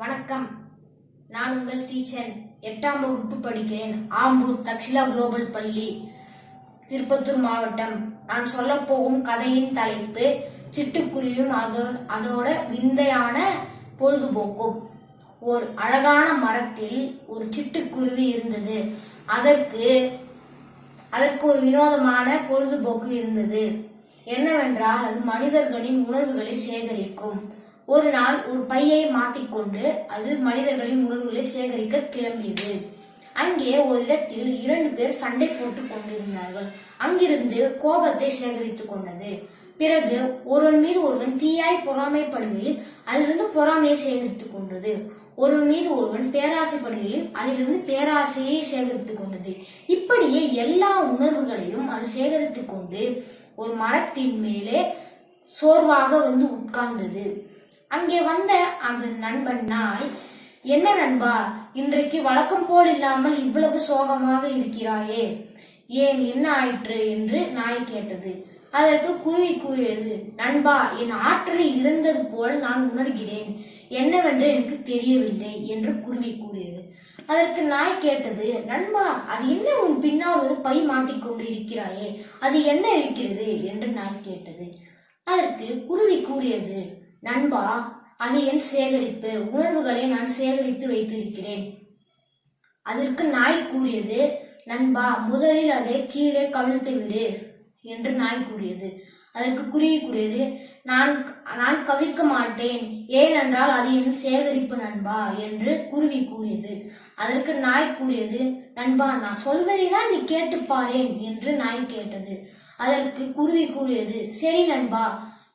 வணக்கம். நான் உங்கள் ஸ்டீச்சன் எட்டாம் வகுப்பு படிக்கிறேன். ஆம்பூர் தக்ஷிலா குளோபல் பள்ளி திருப்பத்தூர் மாவட்டம். நான் சொல்ல போகும் கதையின் தலைப்பு சிட்டுக்குருவியும் அதோ அதோட விந்தையான பொழுதுபோக்கும். ஒரு அழகான மரத்தில் ஒரு சிட்டுக்குருவி இருந்தது. அதற்கு அதற்கு ஒரு வினோதமான பொழுதுபோக்கு இருந்தது. என்னவென்றால் அது மனிதர்களின் உணர்வுகளை சேகரிக்கும். ஒரு நாள் ஒரு பையை மாட்டிக்கொண்டு அது மனிதர்களின் உணர்வுகளை சேகரிக்க கிளம்பியது. அங்கே ஒரு இடத்தில் இரண்டு பேர் சண்டை போட்டுக் கொண்டிருந்தார்கள். அங்கிருந்து கோபத்தை சேகரித்துக் கொண்டது. பிறகு ஒருவன் மீது ஒருவன் தீயாய் பொறாமைப்படுகையில் அதிலிருந்து பொறாமையை சேகரித்துக் கொண்டது. ஒருவன் மீது ஒருவன் பேராசைப்படுகையில் அதிலிருந்து பேராசையை சேகரித்துக் கொண்டது. இப்படியே எல்லா உணர்வுகளையும் அது சேகரித்துக் கொண்டு ஒரு மரத்தின் மேலே சோர்வாக வந்து உட்கார்ந்தது. அங்கே வந்த அந்த நண்பன் நாய் என்ன நண்பா இன்றைக்கு வழக்கம் போல் இல்லாமல் இவ்வளவு சோகமாக இருக்கிறாயே ஏன் என்ன ஆயிற்று? என்று நாய் கேட்டது. அதற்கு குருவி கூறியது நண்பா என் ஆற்றலில் இருந்தது போல் நான் உணர்கிறேன். என்னவென்று எனக்கு தெரியவில்லை என்று குருவி கூறியது. அதற்கு நாய் கேட்டது நண்பா அது என்ன உன் பின்னால் ஒரு பை மாட்டிக்கொண்டு இருக்கிறாயே அது என்ன இருக்கிறது? என்று நாய் கேட்டது. அதற்கு குருவி கூறியது நண்பா அது என் சேகரிப்பு. உணர்வுகளை நான் சேகரித்து வைத்திருக்கிறேன். அதற்கு நாய் கூறியது நண்பா முதலில் அதை கீழே கவிழ்த்து விடு என்று நாய் கூறியது. அதற்கு குருவி கூறியது நான் நான் கவிழ்க்க மாட்டேன். ஏனென்றால் அது என் சேகரிப்பு நண்பா என்று குருவி கூறியது. அதற்கு நாய் கூறியது நண்பா நான் சொல்வதை தான் நீ கேட்டுப்பாரேன் என்று நாய் கேட்டது. அதற்கு குருவி கூறியது சரி நண்பா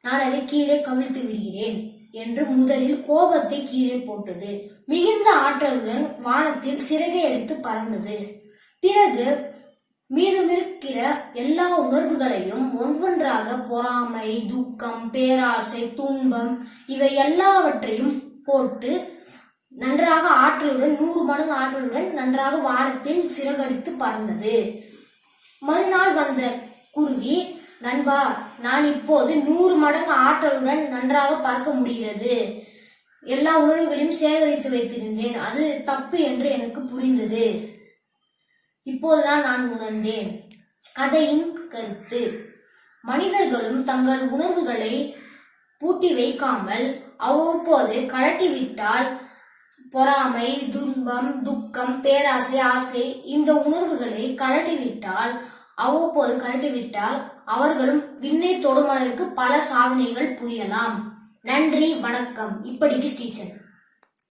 நான் அதை கீழே கவிழ்த்து விடுகிறேன் என்று முதலில் கோபத்தை கீழே போட்டது. மிகுந்த ஆற்றலுடன் வானத்தில் சிறகை எடுத்து பறந்தது. பிறகு மீதமிருக்கிற எல்லா உணர்வுகளையும் ஒவ்வொன்றாக பொறாமை துக்கம் பேராசை துன்பம் இவை எல்லாவற்றையும் போட்டு நன்றாக ஆற்றலுடன் நூறு மடங்கு ஆற்றலுடன் நன்றாக வானத்தில் சிறகடித்து பறந்தது. மறுநாள் வந்த குருவி நண்பா நான் இப்போது நூறு மடங்கு ஆற்றலுடன் நன்றாக பார்க்க முடிகிறது. எல்லா உணர்வுகளையும் சேகரித்து வைத்திருந்தேன். அது தப்பு என்று எனக்கு புரிந்தது. இப்போதுதான் நான் உணர்ந்தேன். கதையின் கருத்து. மனிதர்களும் தங்கள் உணர்வுகளை பூட்டி வைக்காமல் அவ்வப்போது கழட்டிவிட்டால் பொறாமை துன்பம் துக்கம் பேராசை ஆசை இந்த உணர்வுகளை கழட்டிவிட்டால் அவ்வப்போது கழட்டிவிட்டால் அவர்களும் விண்ணை தொடுமலருக்கு பல சாதனைகள் புரியலாம். நன்றி வணக்கம். இப்படிக்கு ஸ்டீச்சர்